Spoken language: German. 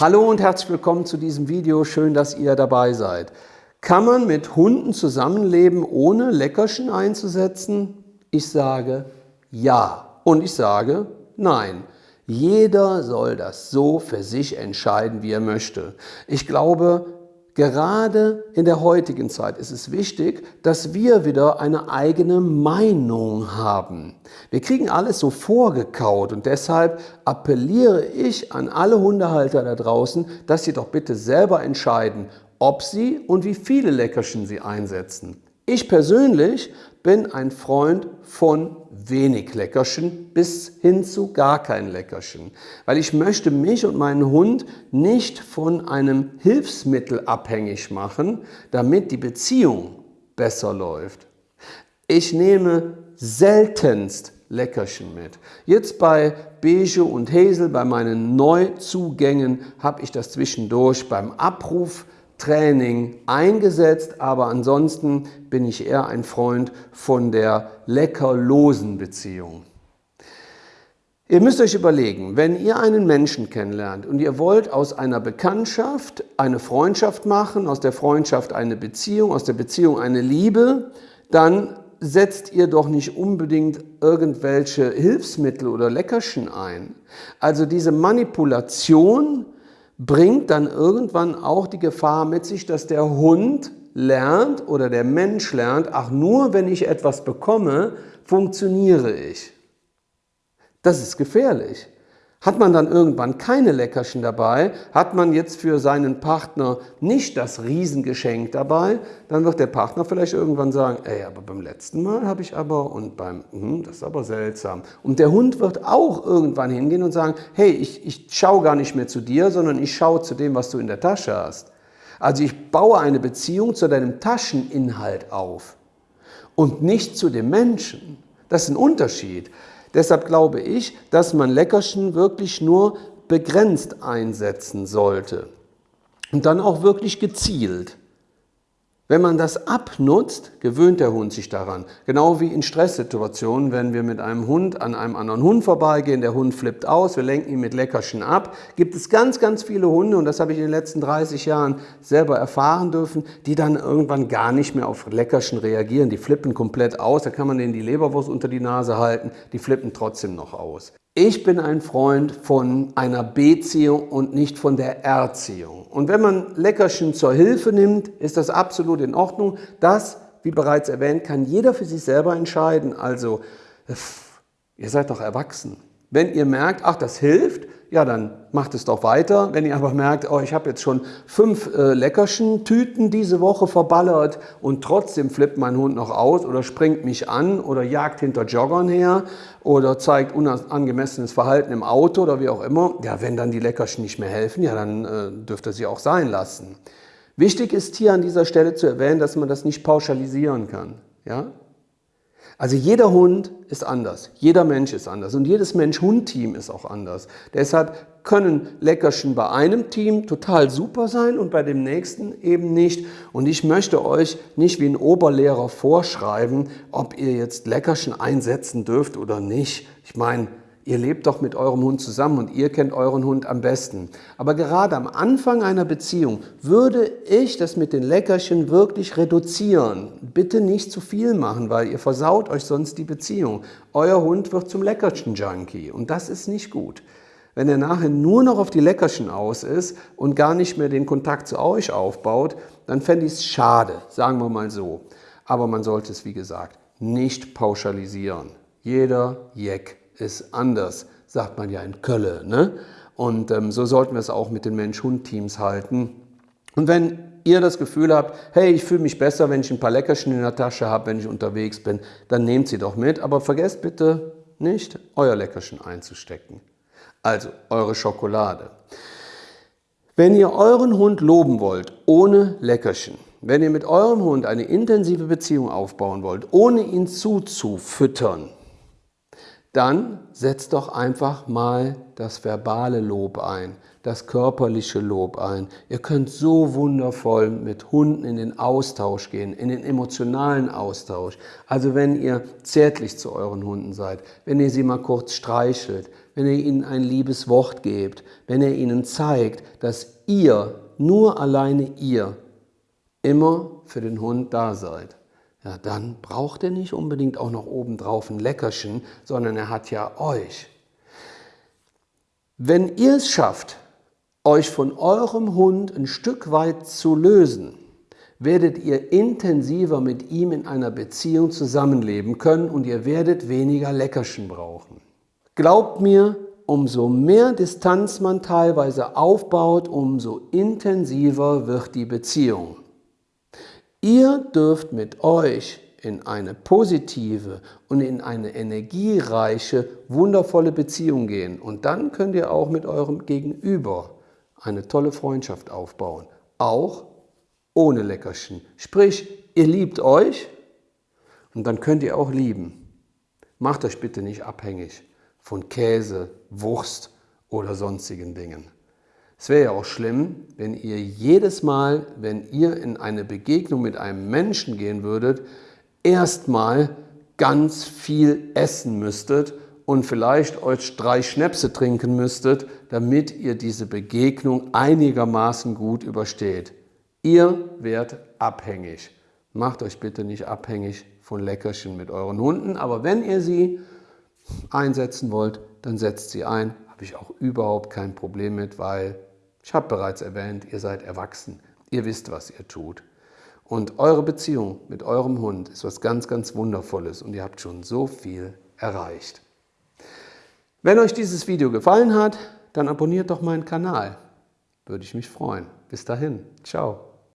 Hallo und herzlich willkommen zu diesem Video. Schön, dass ihr dabei seid. Kann man mit Hunden zusammenleben, ohne Leckerchen einzusetzen? Ich sage ja und ich sage nein. Jeder soll das so für sich entscheiden, wie er möchte. Ich glaube, Gerade in der heutigen Zeit ist es wichtig, dass wir wieder eine eigene Meinung haben. Wir kriegen alles so vorgekaut und deshalb appelliere ich an alle Hundehalter da draußen, dass sie doch bitte selber entscheiden, ob sie und wie viele Leckerchen sie einsetzen. Ich persönlich bin ein Freund von wenig Leckerchen bis hin zu gar kein Leckerchen, weil ich möchte mich und meinen Hund nicht von einem Hilfsmittel abhängig machen, damit die Beziehung besser läuft. Ich nehme seltenst Leckerchen mit. Jetzt bei Beige und Hazel, bei meinen Neuzugängen, habe ich das zwischendurch beim Abruf Training eingesetzt, aber ansonsten bin ich eher ein Freund von der leckerlosen Beziehung. Ihr müsst euch überlegen, wenn ihr einen Menschen kennenlernt und ihr wollt aus einer Bekanntschaft eine Freundschaft machen, aus der Freundschaft eine Beziehung, aus der Beziehung eine Liebe, dann setzt ihr doch nicht unbedingt irgendwelche Hilfsmittel oder Leckerchen ein. Also diese Manipulation bringt dann irgendwann auch die Gefahr mit sich, dass der Hund lernt oder der Mensch lernt, ach nur wenn ich etwas bekomme, funktioniere ich. Das ist gefährlich. Hat man dann irgendwann keine Leckerchen dabei, hat man jetzt für seinen Partner nicht das Riesengeschenk dabei, dann wird der Partner vielleicht irgendwann sagen, ey, aber beim letzten Mal habe ich aber und beim, hm, das ist aber seltsam. Und der Hund wird auch irgendwann hingehen und sagen, hey, ich, ich schaue gar nicht mehr zu dir, sondern ich schaue zu dem, was du in der Tasche hast. Also ich baue eine Beziehung zu deinem Tascheninhalt auf und nicht zu dem Menschen. Das ist ein Unterschied. Deshalb glaube ich, dass man Leckerchen wirklich nur begrenzt einsetzen sollte und dann auch wirklich gezielt. Wenn man das abnutzt, gewöhnt der Hund sich daran. Genau wie in Stresssituationen, wenn wir mit einem Hund an einem anderen Hund vorbeigehen, der Hund flippt aus, wir lenken ihn mit Leckerchen ab, gibt es ganz, ganz viele Hunde, und das habe ich in den letzten 30 Jahren selber erfahren dürfen, die dann irgendwann gar nicht mehr auf Leckerchen reagieren. Die flippen komplett aus, da kann man denen die Leberwurst unter die Nase halten, die flippen trotzdem noch aus. Ich bin ein Freund von einer Beziehung und nicht von der Erziehung. Und wenn man Leckerchen zur Hilfe nimmt, ist das absolut in Ordnung. Das, wie bereits erwähnt, kann jeder für sich selber entscheiden. Also, ihr seid doch erwachsen. Wenn ihr merkt, ach, das hilft, ja, dann macht es doch weiter. Wenn ihr aber merkt, oh, ich habe jetzt schon fünf äh, Leckerchen-Tüten diese Woche verballert und trotzdem flippt mein Hund noch aus oder springt mich an oder jagt hinter Joggern her oder zeigt unangemessenes Verhalten im Auto oder wie auch immer, ja, wenn dann die Leckerchen nicht mehr helfen, ja, dann äh, dürft ihr sie auch sein lassen. Wichtig ist hier an dieser Stelle zu erwähnen, dass man das nicht pauschalisieren kann. Ja? Also jeder Hund ist anders, jeder Mensch ist anders und jedes Mensch-Hund-Team ist auch anders. Deshalb können Leckerchen bei einem Team total super sein und bei dem nächsten eben nicht. Und ich möchte euch nicht wie ein Oberlehrer vorschreiben, ob ihr jetzt Leckerchen einsetzen dürft oder nicht. Ich meine, Ihr lebt doch mit eurem Hund zusammen und ihr kennt euren Hund am besten. Aber gerade am Anfang einer Beziehung würde ich das mit den Leckerchen wirklich reduzieren. Bitte nicht zu viel machen, weil ihr versaut euch sonst die Beziehung. Euer Hund wird zum Leckerchen-Junkie und das ist nicht gut. Wenn er nachher nur noch auf die Leckerchen aus ist und gar nicht mehr den Kontakt zu euch aufbaut, dann fände ich es schade, sagen wir mal so. Aber man sollte es, wie gesagt, nicht pauschalisieren. Jeder Jeck ist anders, sagt man ja in Kölle. Ne? Und ähm, so sollten wir es auch mit den Mensch-Hund-Teams halten. Und wenn ihr das Gefühl habt, hey, ich fühle mich besser, wenn ich ein paar Leckerchen in der Tasche habe, wenn ich unterwegs bin, dann nehmt sie doch mit. Aber vergesst bitte nicht, euer Leckerchen einzustecken. Also eure Schokolade. Wenn ihr euren Hund loben wollt, ohne Leckerchen, wenn ihr mit eurem Hund eine intensive Beziehung aufbauen wollt, ohne ihn zuzufüttern, dann setzt doch einfach mal das verbale Lob ein, das körperliche Lob ein. Ihr könnt so wundervoll mit Hunden in den Austausch gehen, in den emotionalen Austausch. Also wenn ihr zärtlich zu euren Hunden seid, wenn ihr sie mal kurz streichelt, wenn ihr ihnen ein liebes Wort gebt, wenn ihr ihnen zeigt, dass ihr, nur alleine ihr, immer für den Hund da seid ja, dann braucht er nicht unbedingt auch noch obendrauf ein Leckerchen, sondern er hat ja euch. Wenn ihr es schafft, euch von eurem Hund ein Stück weit zu lösen, werdet ihr intensiver mit ihm in einer Beziehung zusammenleben können und ihr werdet weniger Leckerchen brauchen. Glaubt mir, umso mehr Distanz man teilweise aufbaut, umso intensiver wird die Beziehung. Ihr dürft mit euch in eine positive und in eine energiereiche, wundervolle Beziehung gehen. Und dann könnt ihr auch mit eurem Gegenüber eine tolle Freundschaft aufbauen. Auch ohne Leckerchen. Sprich, ihr liebt euch und dann könnt ihr auch lieben. Macht euch bitte nicht abhängig von Käse, Wurst oder sonstigen Dingen. Es wäre ja auch schlimm, wenn ihr jedes Mal, wenn ihr in eine Begegnung mit einem Menschen gehen würdet, erstmal ganz viel essen müsstet und vielleicht euch drei Schnäpse trinken müsstet, damit ihr diese Begegnung einigermaßen gut übersteht. Ihr werdet abhängig. Macht euch bitte nicht abhängig von Leckerchen mit euren Hunden, aber wenn ihr sie einsetzen wollt, dann setzt sie ein. Habe ich auch überhaupt kein Problem mit, weil ich habe bereits erwähnt, ihr seid erwachsen, ihr wisst, was ihr tut. Und eure Beziehung mit eurem Hund ist was ganz, ganz Wundervolles und ihr habt schon so viel erreicht. Wenn euch dieses Video gefallen hat, dann abonniert doch meinen Kanal. Würde ich mich freuen. Bis dahin. Ciao.